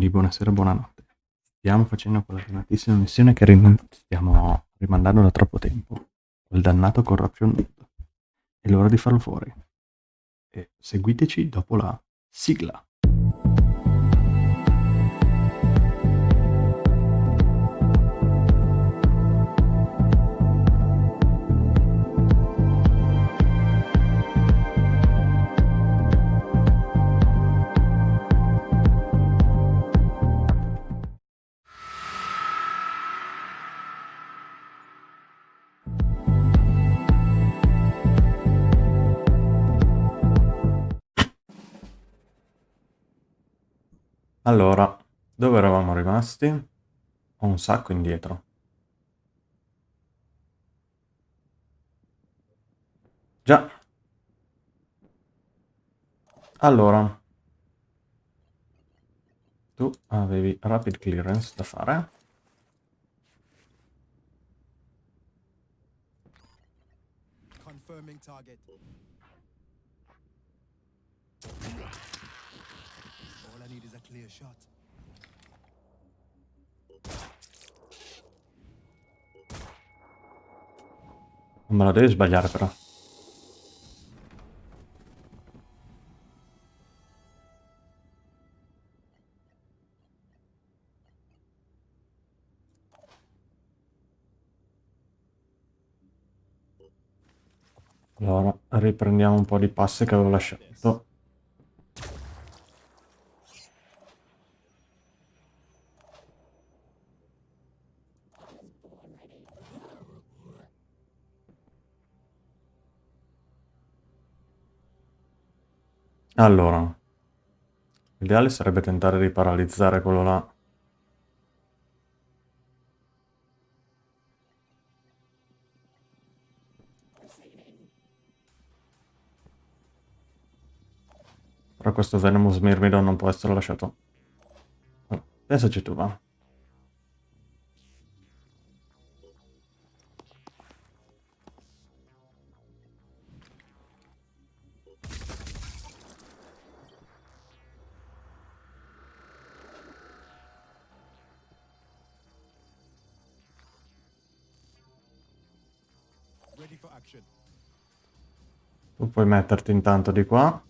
Quindi buonasera, buonanotte. Stiamo facendo quella dannatissima missione che rim- stiamo rimandando da troppo tempo. Quel dannato corruption. È l'ora di farlo fuori. E seguiteci dopo la sigla. Allora, dove eravamo rimasti? Ho un sacco indietro. Già. Allora. Tu avevi rapid clearance da fare. Confirming target. A shot. Non me la devi sbagliare però. Allora, riprendiamo un po' di passe che avevo lasciato. Allora, l'ideale sarebbe tentare di paralizzare quello là. Però questo Venomous Myrmidon non può essere lasciato. Pensaci tu, va. Tu puoi metterti intanto di qua.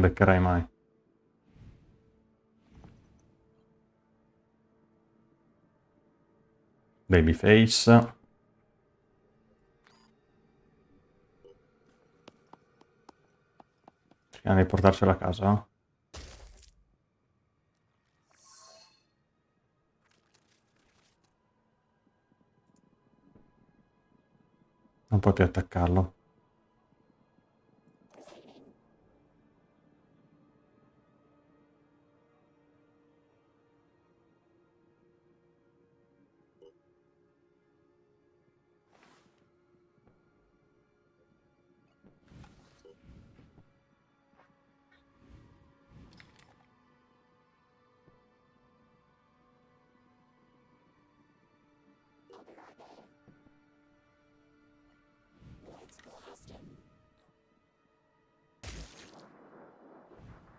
Non beccherai mai. Babyface. Cerchiamo di portarcela a casa. Non più attaccarlo.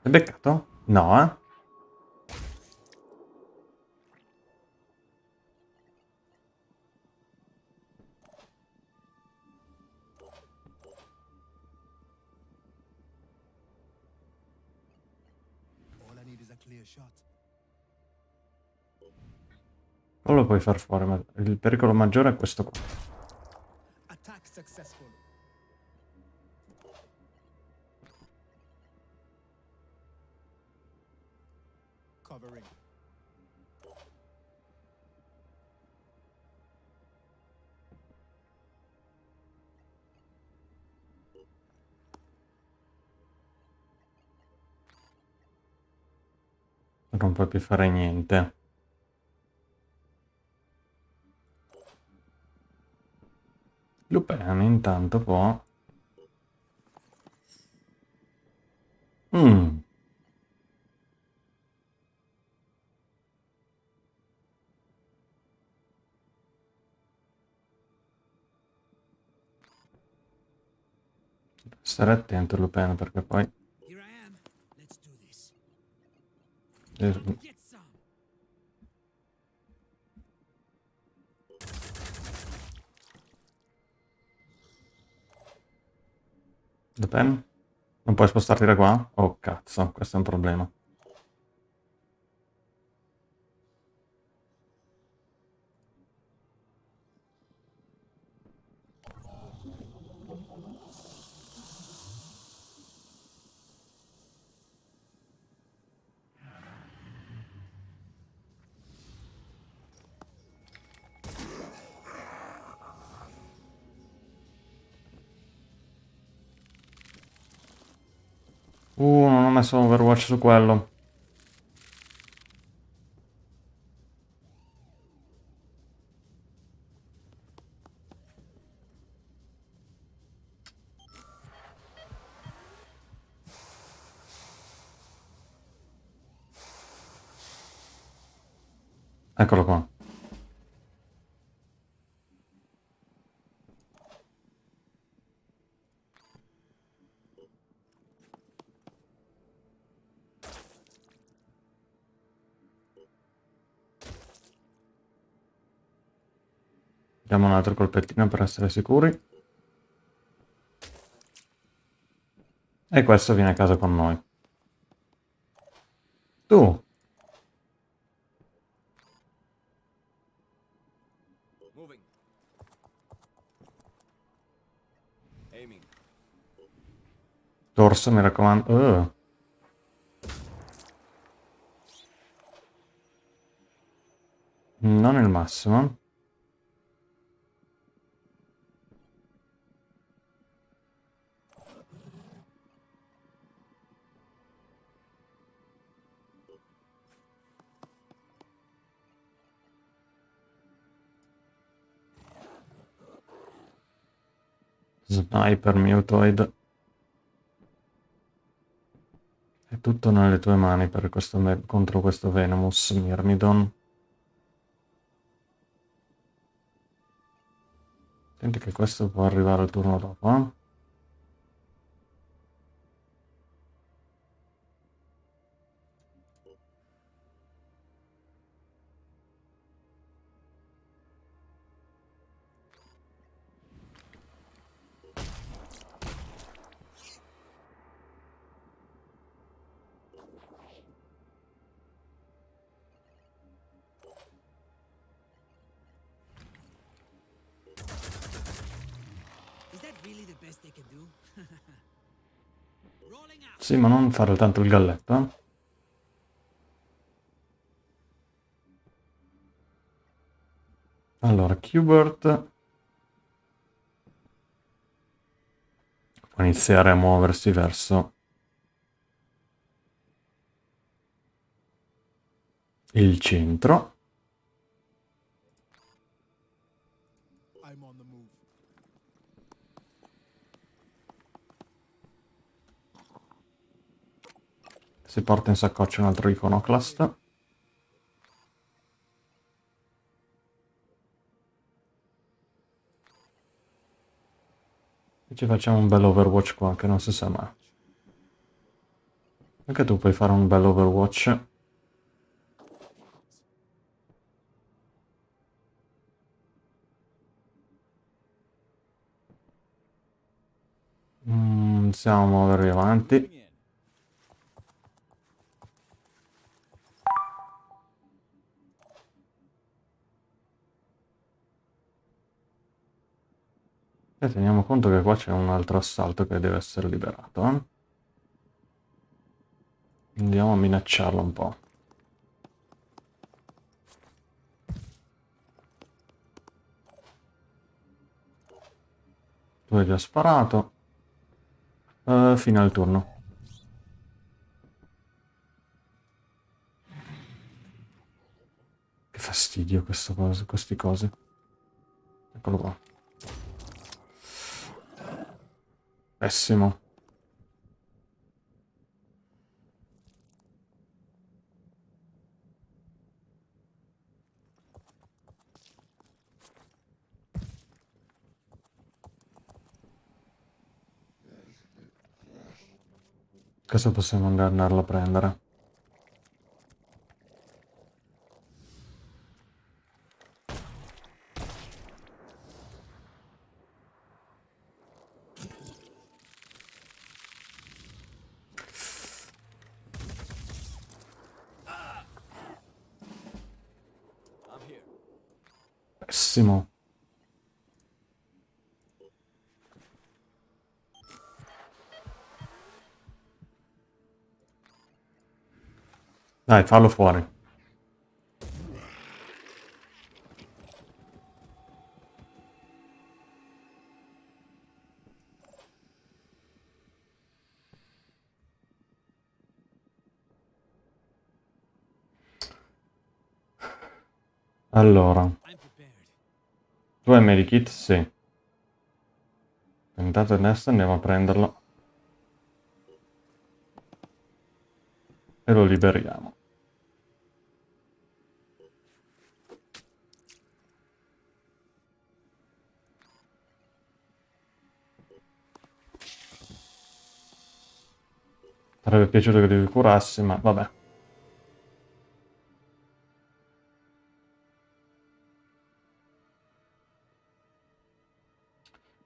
Hai beccato? No, eh? Lo puoi far fuori, ma il pericolo maggiore è questo qua. Non puoi più fare niente. Lupin intanto può... Mm. Stare attento Lupin perché poi... eh. Lupin? Non puoi spostarti da qua? Oh cazzo, questo è un problema. Overwatch su quello. Diamo un altro colpettino per essere sicuri. E questo viene a casa con noi. Tu, dorso, mi raccomando. Uh. Non il massimo. Sniper Mutoid. È tutto nelle tue mani per questo contro questo Venomous Myrmidon. Attenti che questo può arrivare al turno dopo, eh? Sì, ma non fare tanto il galletto, eh? Allora, Qbert può iniziare a muoversi verso il centro. Si porta in saccoccia un altro iconoclast. E ci facciamo un bel Overwatch qua, che non si sa mai. Anche tu puoi fare un bel Overwatch. Mm, a muovervi avanti. E teniamo conto che qua c'è un altro assalto che deve essere liberato. eh. Andiamo a minacciarlo un po'. Tu hai già sparato. Eh, fine al turno. fastidio questa cosa, queste cose. Eccolo qua. Pessimo. Cosa possiamo andarlo a prendere? Pessimo. Dai, fallo fuori. Allora. Tu medikit? Sì. Intanto adesso andiamo a prenderlo. E lo liberiamo. Sarebbe piaciuto che li curassi, ma vabbè.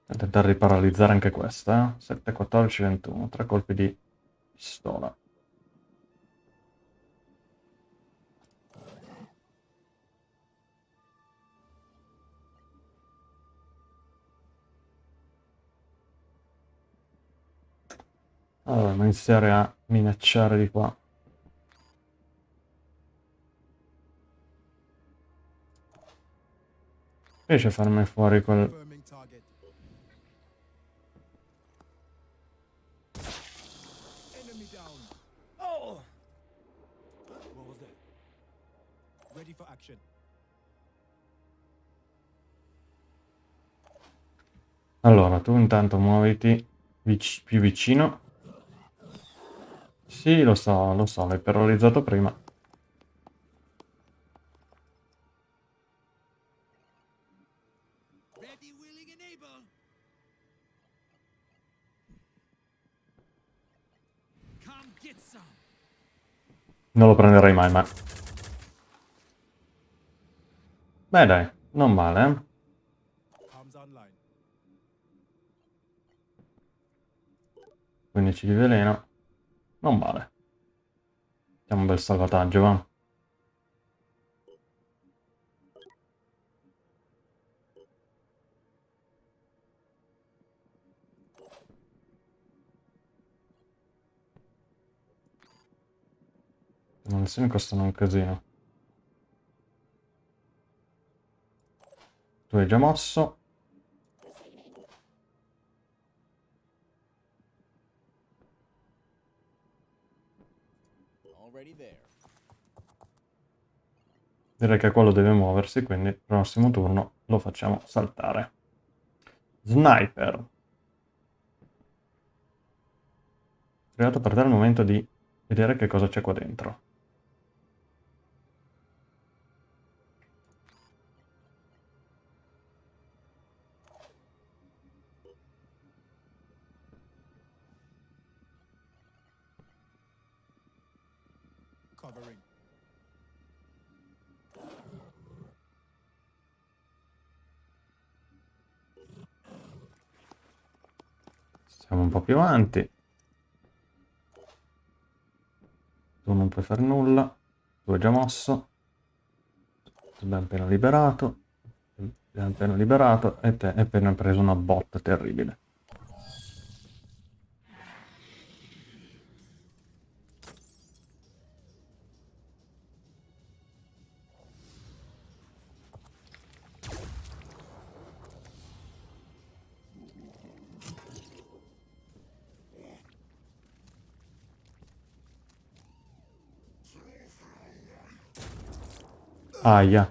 A tentare di paralizzare anche questa, eh? 7, 14, 21, tre colpi di pistola. Allora, iniziare a minacciare di qua. Riesce farmi fuori quel... Allora, tu intanto muoviti vic- più vicino. Sì, lo so, lo so, l'hai paralizzato prima. Non lo prenderai mai, ma... Beh dai, non male, eh? 15 di veleno. Non male. Facciamo un bel salvataggio, va. Le munizioni costano un casino. Tu hai già mosso. Direi che quello deve muoversi, quindi il prossimo turno lo facciamo saltare. Sniper. Arrivato per te il momento di vedere che cosa c'è qua dentro. Siamo un po' più avanti. Tu non puoi fare nulla. Tu hai già mosso. Ti abbiamo appena liberato. Abbiamo appena liberato. E te hai appena preso una botta terribile. Aia.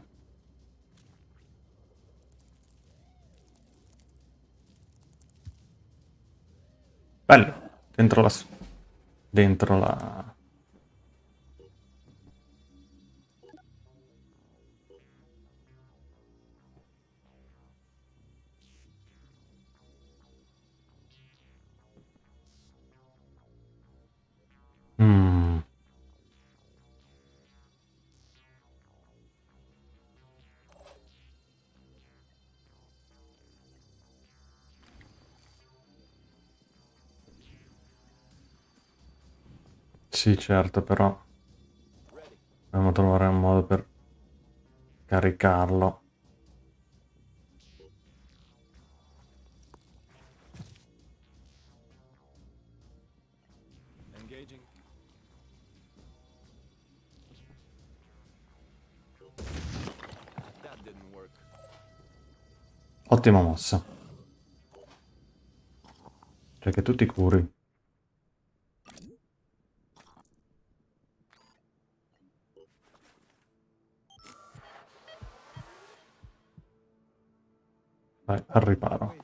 Bello. Dentro la... s- Dentro la... Mm. Sì, certo, però dobbiamo trovare un modo per caricarlo. Ottima mossa. Cioè che tu ti curi. Vai, al riparo.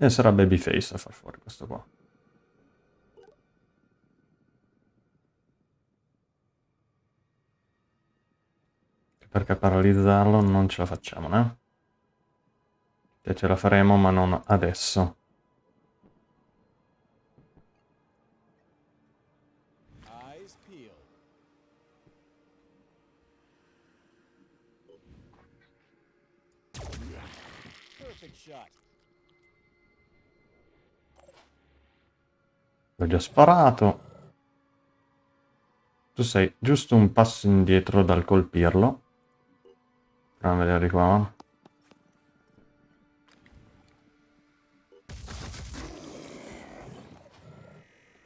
E sarà Babyface a far fuori questo qua. Perché paralizzarlo non ce la facciamo, né? Cioè ce la faremo, ma non adesso. L'ho già sparato. Tu sei giusto un passo indietro dal colpirlo. Proviamo a vedere qua.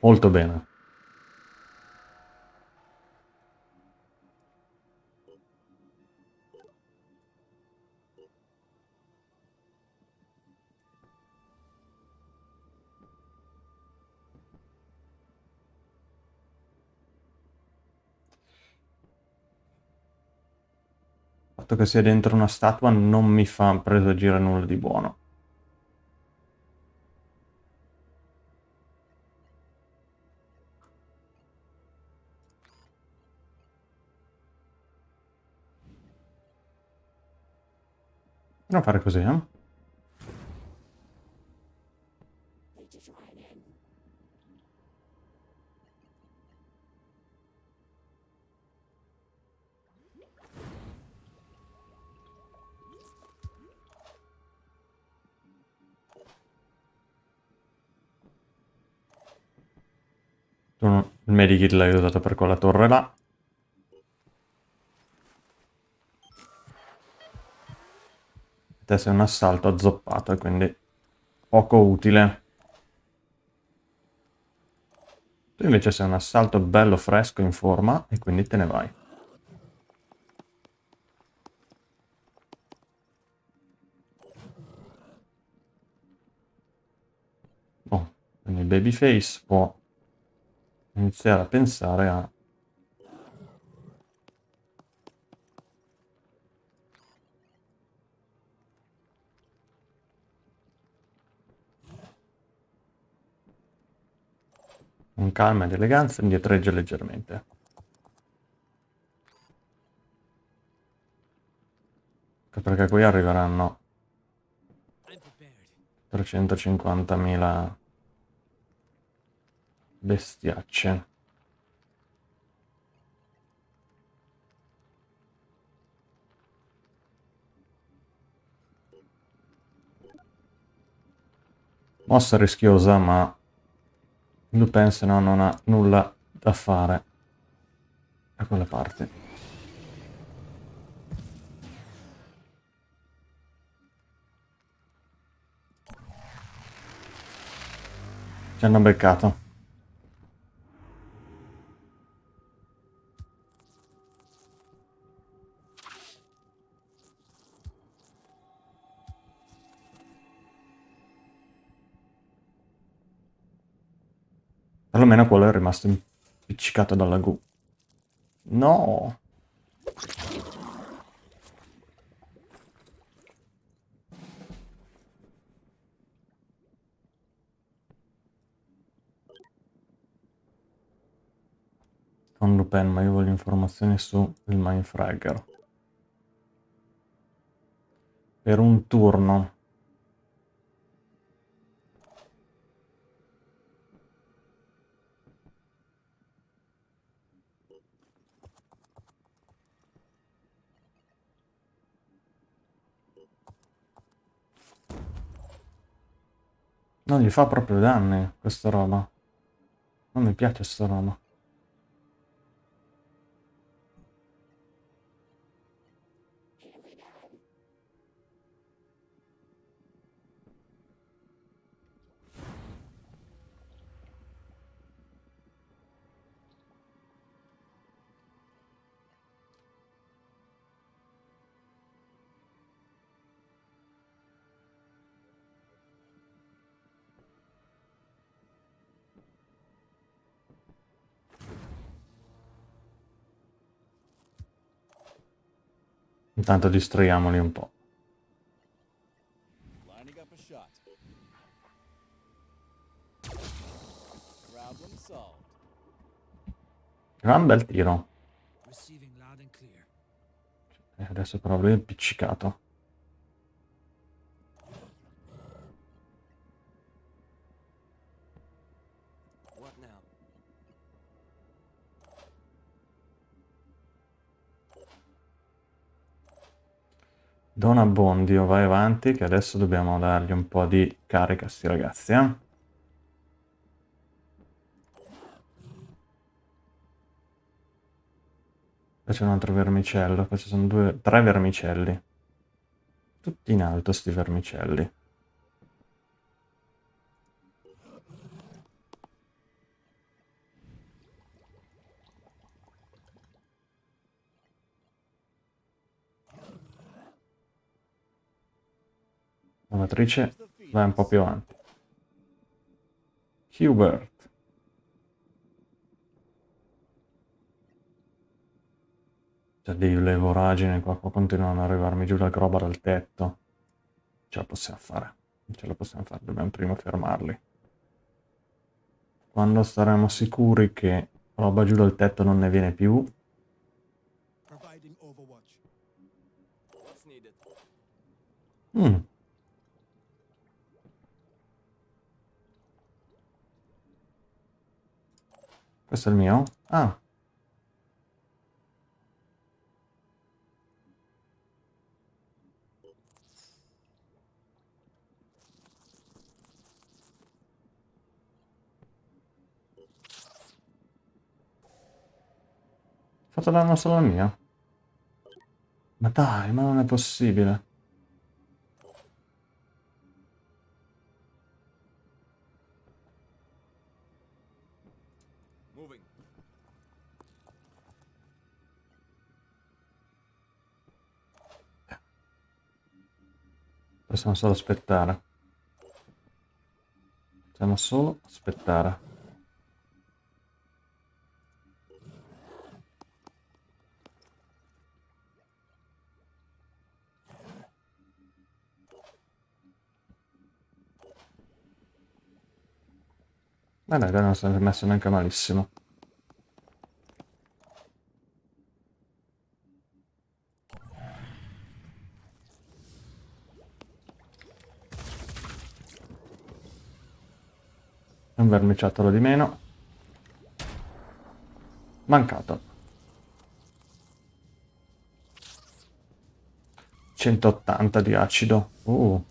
Molto bene. Il fatto che sia dentro una statua non mi fa presagire nulla di buono. Non fare così, eh? Il medikit l'hai usato per quella torre là. Te sei un assalto azzoppato e quindi poco utile. Tu invece sei un assalto bello fresco in forma e quindi te ne vai. Boh, quindi Babyface può iniziare a pensare a con calma ed eleganza indietreggia leggermente. Perché qui arriveranno I'm prepared. 350.000 bestiacce. Mossa rischiosa, ma Lupin se no non ha nulla da fare a quella parte. Ci hanno beccato. Perlomeno quello è rimasto impiccicato dalla gru. No! Con Lupin, ma io voglio informazioni su il Mindfragger. Per un turno. Non gli fa proprio danni questa roba. Non mi piace sta roba. Intanto distraiamoli un po'. Gran bel tiro. Receiving loud and clear. E adesso però lui è impiccicato. Dona Bondio, vai avanti che adesso dobbiamo dargli un po' di carica a sti ragazzi, eh. Qua c'è un altro vermicello, qua ci sono due, tre vermicelli. Tutti in alto sti vermicelli. Lavatrice vai un po' più avanti. Hubert. C'è delle voragini qua, qua continuano ad arrivarmi giù la roba dal tetto. Ce la possiamo fare. Ce la possiamo fare, dobbiamo prima fermarli. Quando saremo sicuri che roba giù dal tetto non ne viene più? Mm. Questo è il mio? Ah. Fatto danno solo al mio? Ma dai, ma non è possibile. Possiamo solo aspettare. Possiamo solo aspettare. Ma dai, non si è messo neanche malissimo. Vermiciattolo di meno. Mancato. 180 di acido. Uh.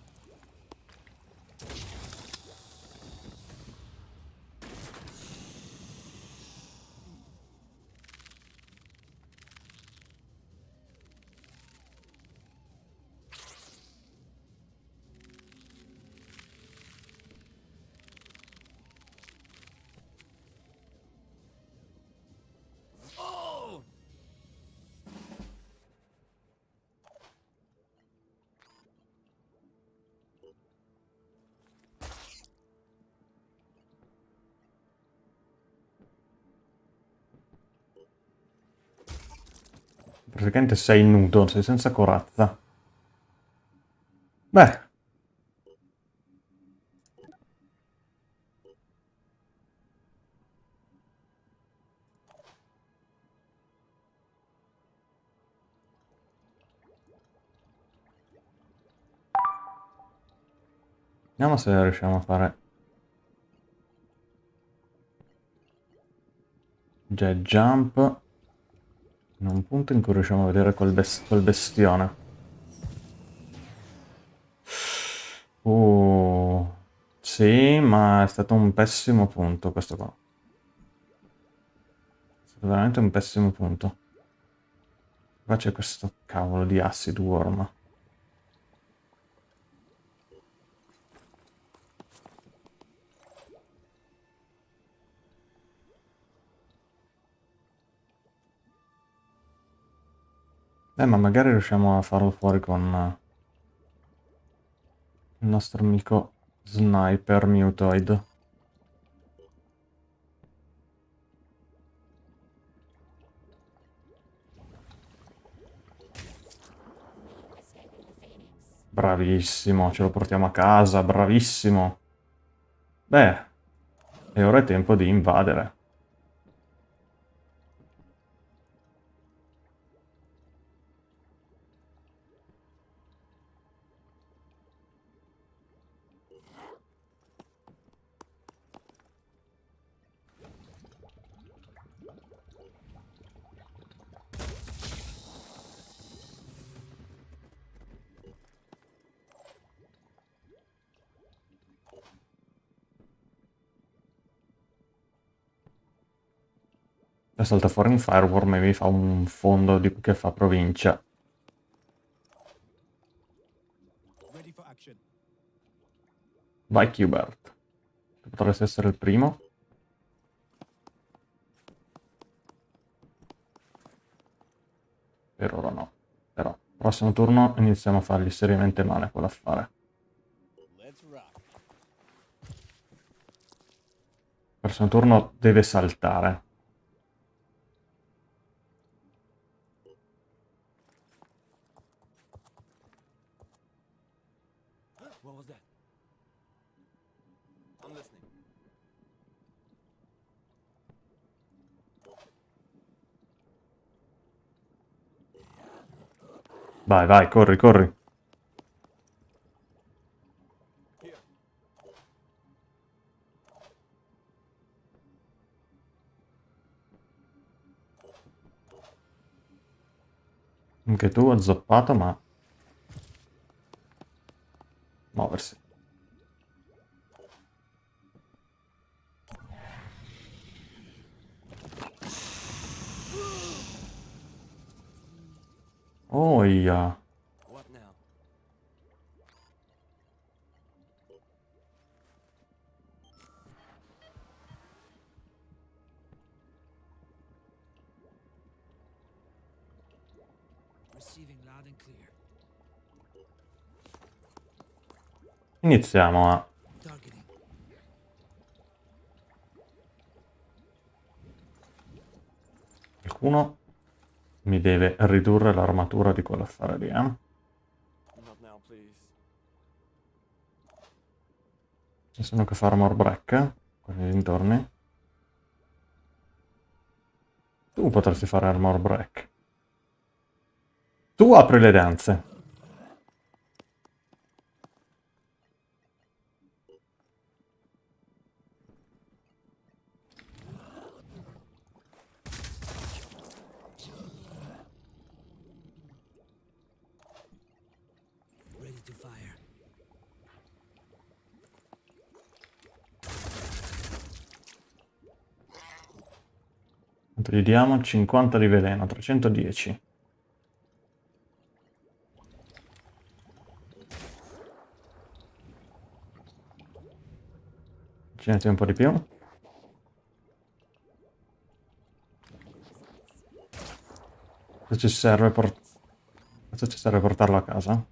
Praticamente sei nudo, sei senza corazza. Beh. Vediamo se riusciamo a fare... Jet jump. In un punto in cui riusciamo a vedere quel, bes- quel bestione. Uh, sì, ma è stato un pessimo punto questo qua. È stato veramente un pessimo punto. Qua c'è questo cavolo di acid worm. Eh, ma magari riusciamo a farlo fuori con eh, il nostro amico sniper mutoid. Bravissimo, ce lo portiamo a casa, bravissimo. Beh, e ora è tempo di invadere. Salta fuori un fireworm e mi fa un fondo di, che fa provincia. Vai Qbert. Potresti essere il primo. Per ora no. Però, prossimo turno iniziamo a fargli seriamente male quell'affare. Prossimo turno deve saltare. Vai, vai, corri, corri. Anche tu hai zoppato, ma... Muoversi. Oh, yeah. Iniziamo a... Targeting. Qualcuno mi deve ridurre l'armatura di quell'affare lì, eh? Ci sono che fa armor break, eh? Qua nei dintorni. Tu potresti fare armor break. Tu apri le danze. Diamo? 50 di veleno, 310. Avvicinati un po' di più. Cosa ci serve, cosa ci serve portarlo a casa?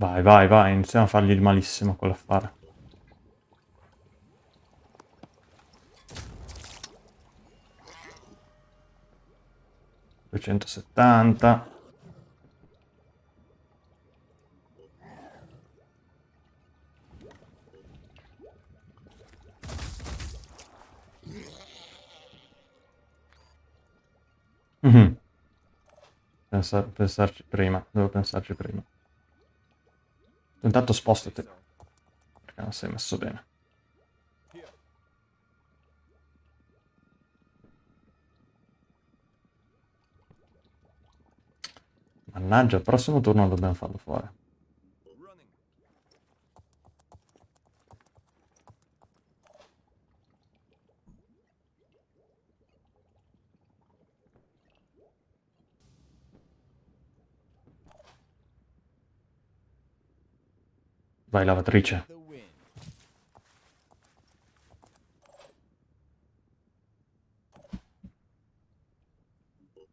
Vai, vai, vai, iniziamo a fargli il malissimo quell'affare. Duecentosettanta. Mhm. Pensa- pensarci prima, devo pensarci prima. Intanto spostati, perché non sei messo bene. Mannaggia, il prossimo turno dobbiamo farlo fuori. Vai, lavatrice.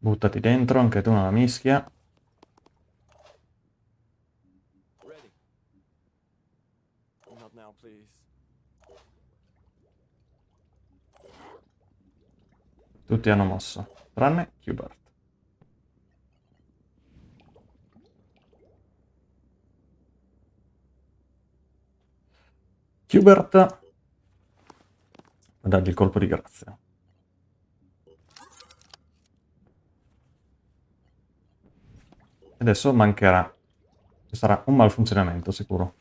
Buttati dentro, anche tu nella mischia. Tutti hanno mosso, tranne Hubert. Hubert, a dargli il colpo di grazia. Adesso mancherà. Ci sarà un malfunzionamento sicuro.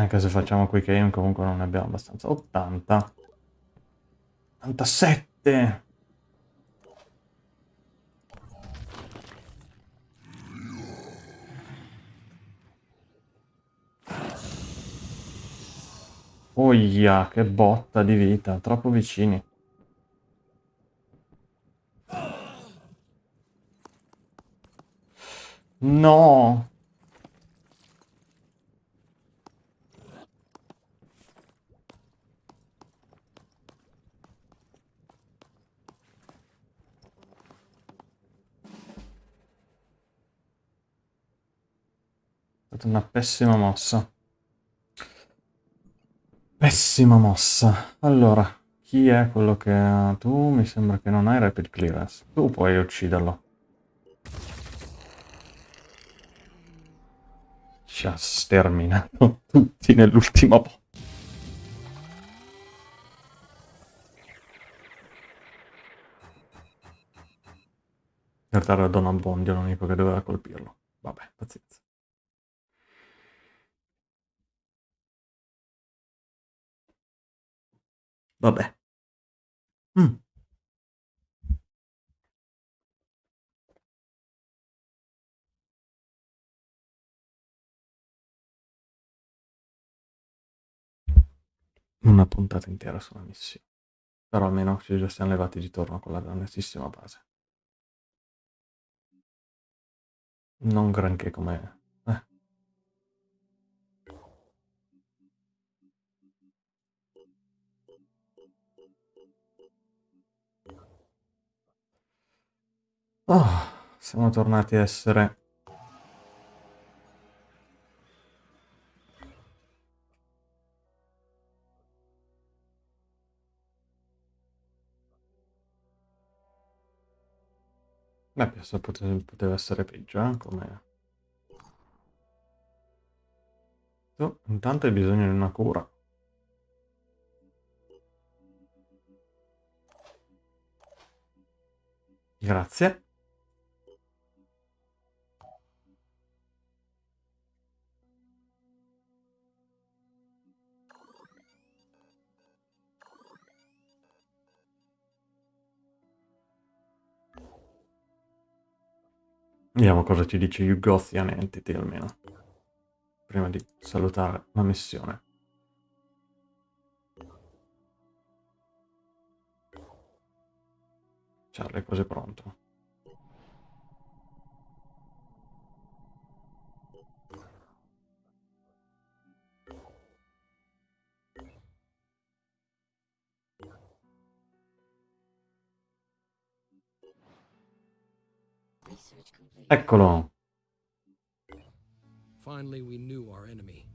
Anche se facciamo quick aim comunque non ne abbiamo abbastanza. 80. 87. Oia, che botta di vita, troppo vicini. No! Stata una pessima mossa. Pessima mossa. Allora, chi è quello che... Tu mi sembra che non hai rapid clearance. Tu puoi ucciderlo. Ci ha sterminato tutti. In realtà era Don Abbondio l'unico che doveva colpirlo. Vabbè, pazienza. Vabbè. Mm. Una puntata intera su una missione. Però almeno ci già siamo levati di torno con la grandissima base. Non granché come... Oh, siamo tornati a essere... Beh, penso pote- poteva essere peggio, eh, come... Tu, intanto hai bisogno di una cura. Grazie. Vediamo cosa ci dice Yugothian Entity almeno. Prima di salutare la missione. Charlie è quasi pronto. Eccolo. Finally, we knew our enemy.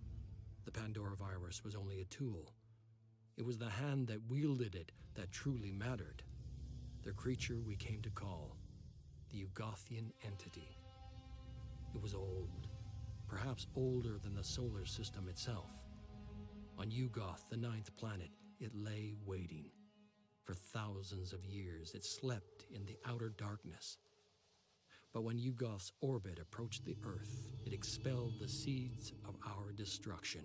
The Pandora virus was only a tool. It was the hand that wielded it that truly mattered. The creature we came to call the Ugothian entity. It was old, perhaps older than the solar system itself. On Ugoth, the ninth planet, it lay waiting. For thousands of years, it slept in the outer darkness. But when Ugoth's orbit approached the Earth, it expelled the seeds of our destruction.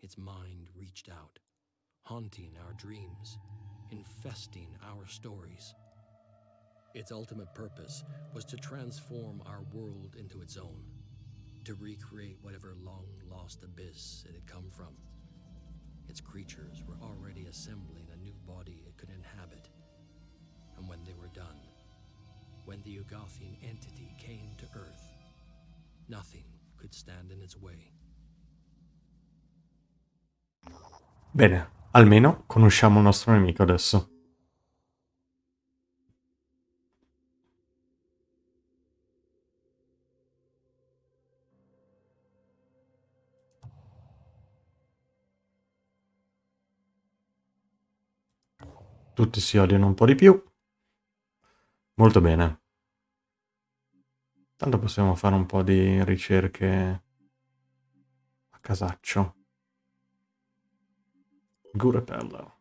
Its mind reached out, haunting our dreams, infesting our stories. Its ultimate purpose was to transform our world into its own, to recreate whatever long lost abyss it had come from. Its creatures were already assembling a new body it could inhabit. And when they were done, when the Ugothian entity came to Earth, nothing could stand in its way. Bene, almeno conosciamo il nostro nemico adesso. Tutti si odiano un po' di più. Molto bene. Tanto possiamo fare un po' di ricerche a casaccio. Gurepella.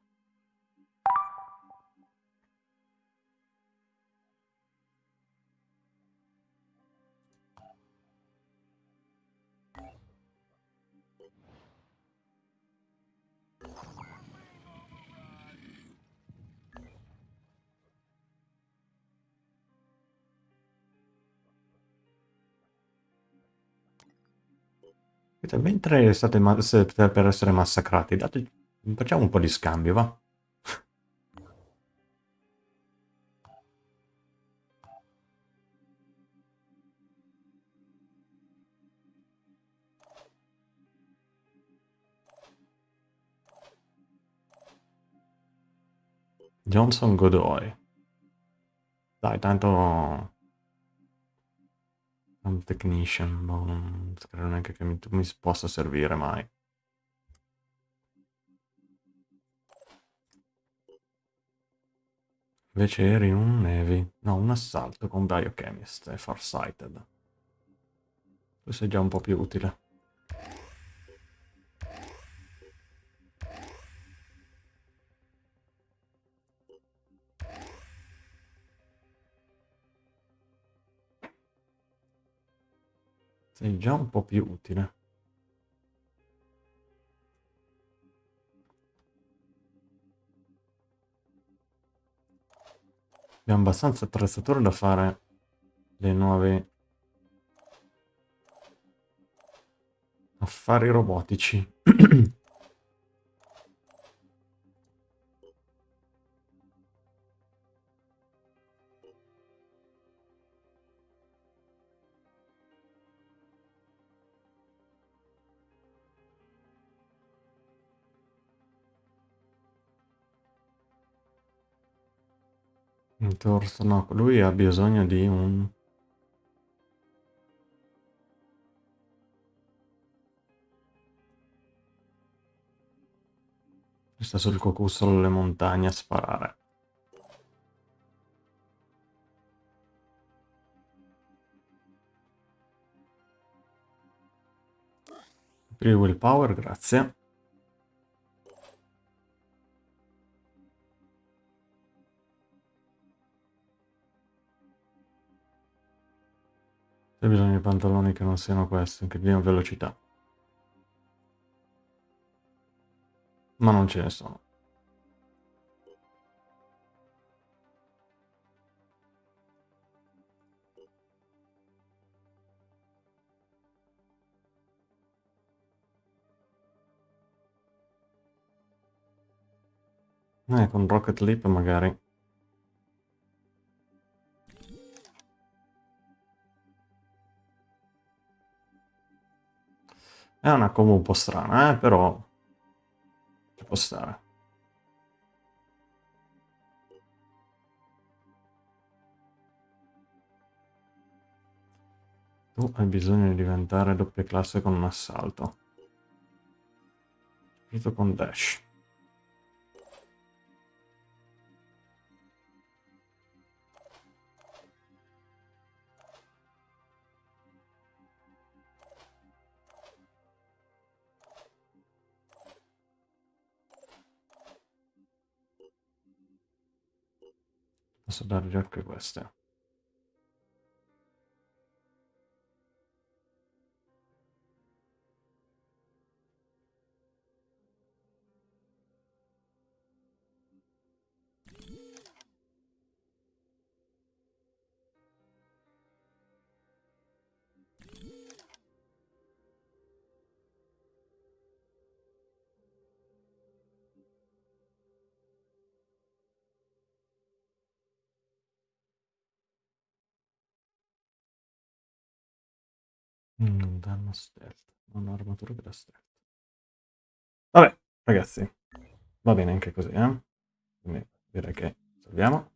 Mentre state, per essere massacrati, date- facciamo un po' di scambio, va? Johnson Godoy. Dai, tanto... Un technician, boh, non credo neanche che mi, mi possa servire mai. Invece eri un Navy, no, un assalto con Biochemist e Farsighted. Questo è già un po' più utile. Sei già un po' più utile. Abbiamo abbastanza attrezzature da fare le nuove affari robotici. torso, no, lui ha bisogno di un... Sta sul cocussolo alle montagne a sparare. Free willpower, grazie. C'è bisogno di pantaloni che non siano questi, che diano velocità. Ma non ce ne sono. Eh, con Rocket Leap magari. È una combo un po' strana, eh, però ci può stare. Tu hai bisogno di diventare doppia classe con un assalto. Soprattutto con dash. Posso dargli anche queste. Mm, danno stealth. Non ho armatura da stealth. Vabbè, ragazzi. Va bene anche così, eh? Quindi direi che salviamo.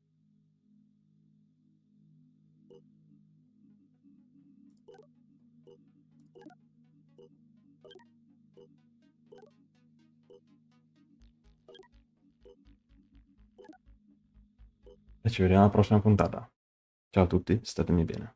E ci vediamo alla prossima puntata. Ciao a tutti, statemi bene.